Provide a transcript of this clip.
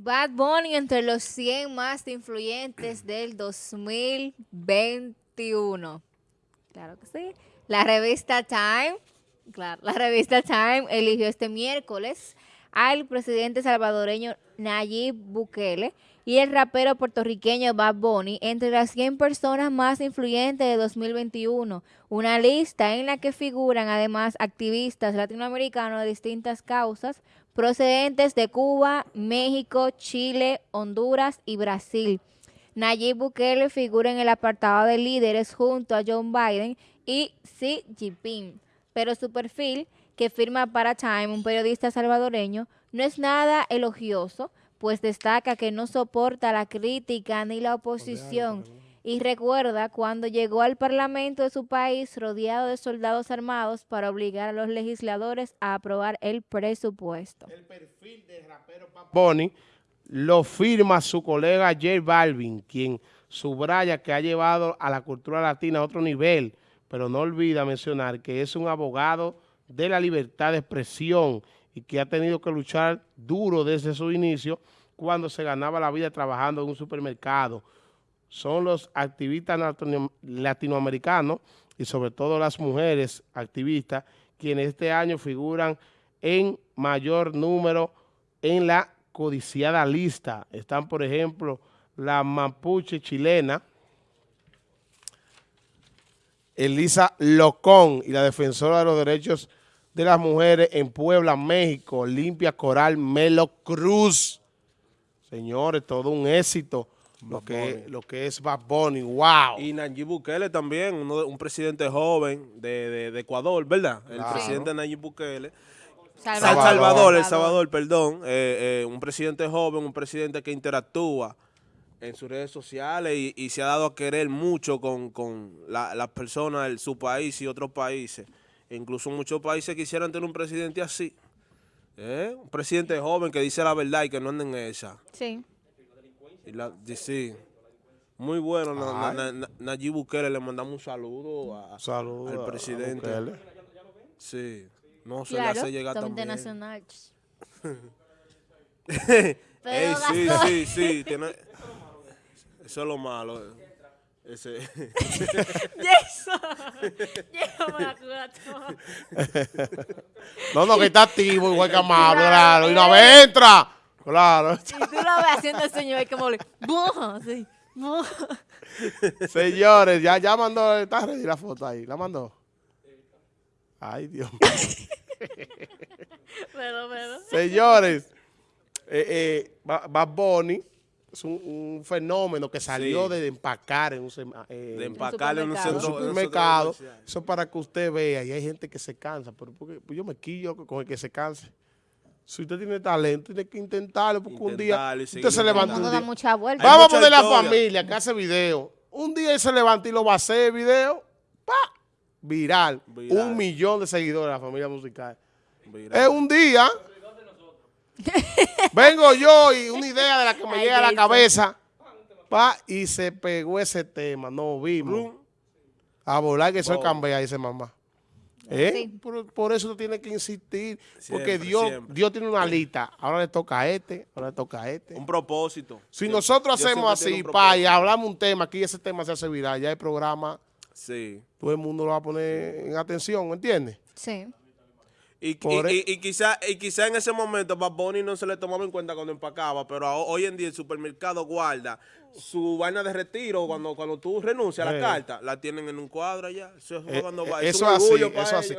Bad Bunny entre los 100 más influyentes del 2021. Claro que sí. La revista Time, claro, la revista Time eligió este miércoles al presidente salvadoreño Nayib Bukele y el rapero puertorriqueño Bad Bunny entre las 100 personas más influyentes de 2021, una lista en la que figuran además activistas latinoamericanos de distintas causas procedentes de Cuba, México, Chile, Honduras y Brasil. Nayib Bukele figura en el apartado de líderes junto a John Biden y Xi Jinping, pero su perfil, que firma para Time, un periodista salvadoreño, no es nada elogioso, pues destaca que no soporta la crítica ni la oposición y recuerda cuando llegó al parlamento de su país rodeado de soldados armados para obligar a los legisladores a aprobar el presupuesto. El perfil de rapero Boni lo firma su colega J Balvin, quien subraya que ha llevado a la cultura latina a otro nivel, pero no olvida mencionar que es un abogado de la libertad de expresión y que ha tenido que luchar duro desde su inicio cuando se ganaba la vida trabajando en un supermercado. Son los activistas latinoamericanos y sobre todo las mujeres activistas quienes este año figuran en mayor número en la codiciada lista. Están, por ejemplo, la mapuche chilena, Elisa Locón y la defensora de los derechos de las mujeres en Puebla, México, Limpia Coral Melo Cruz. Señores, todo un éxito lo que, lo que es Bad Bunny, wow. Y Nayib Bukele también, uno un presidente joven de, Ecuador, ¿verdad? El presidente Nayib Bukele. Salvador, Salvador El Salvador, perdón. Eh, eh, un presidente joven, un presidente que interactúa en sus redes sociales y, se ha dado a querer mucho con, las personas de su país y otros países. incluso muchos países quisieran tener un presidente así. ¿eh? Un presidente joven que dice la verdad y que no anda en esa. Sí. Y la, sí. Muy bueno, Nayib Bukele, le mandamos un saludo, a, al presidente. sí, no se le hace llegar también. nacional. Ey, sí, sí, sí, tiene, eso es lo malo. Ese. no, no, que está activo, igual que amable, claro. Y una vez entra. Claro. Y tú lo ves haciendo el señor como le... Sí. Señores, ya, ya mandó, está ready la foto ahí, ¿la mandó? Ay, Dios pero, pero. Señores, eh, eh, Bad Bunny es un, fenómeno que salió de empacar en un, eh, de empacar en un, supermercado. Eso para que usted vea, y hay gente que se cansa, pero porque, pues yo me quillo con el que se canse. Si usted tiene talento, tiene que intentarlo, porque un día usted se levanta un día. Mucha vuelta. Vamos a poner la familia que hace video. Un día él se levanta y lo va a hacer video, pa, viral. Un millón de seguidores de la familia musical. Es un día. Vengo yo y una idea de la que me llega a la cabeza, pa, y se pegó ese tema. No vimos. A volar que soy cambia, dice mamá. ¿Eh? Por, eso tiene que insistir, porque Dios Dios tiene una lista. Ahora le toca a este, ahora le toca a este. Un propósito. Si nosotros hacemos así, pa, y hablamos un tema, aquí ese tema se hace viral, ya el programa, sí. todo el mundo lo va a poner en atención, ¿entiendes? Sí. Y, y, y, quizá, y quizá en ese momento Bad Bunny no se le tomaba en cuenta cuando empacaba, pero hoy en día el supermercado guarda su vaina de retiro cuando cuando tú renuncias a la carta, la tienen en un cuadro allá. Eso, es, eh, cuando va, eh, eso, así, eso así.